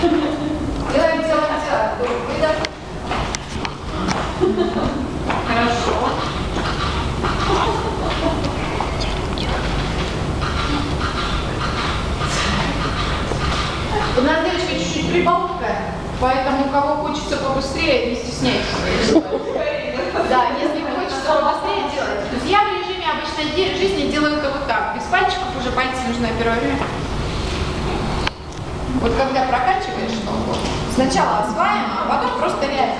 Делаем, делаем, делаем. Выдох. Хорошо. У нас девочка чуть-чуть прибавка, поэтому кого хочется побыстрее, не стесняйтесь. Да, если хочется побыстрее делать. То есть я в режиме обычной жизни делаю это вот так. Без пальчиков уже пальцы нужно первое время. Вот когда прокачиваешь ногу, сначала осваиваем, а потом просто реально.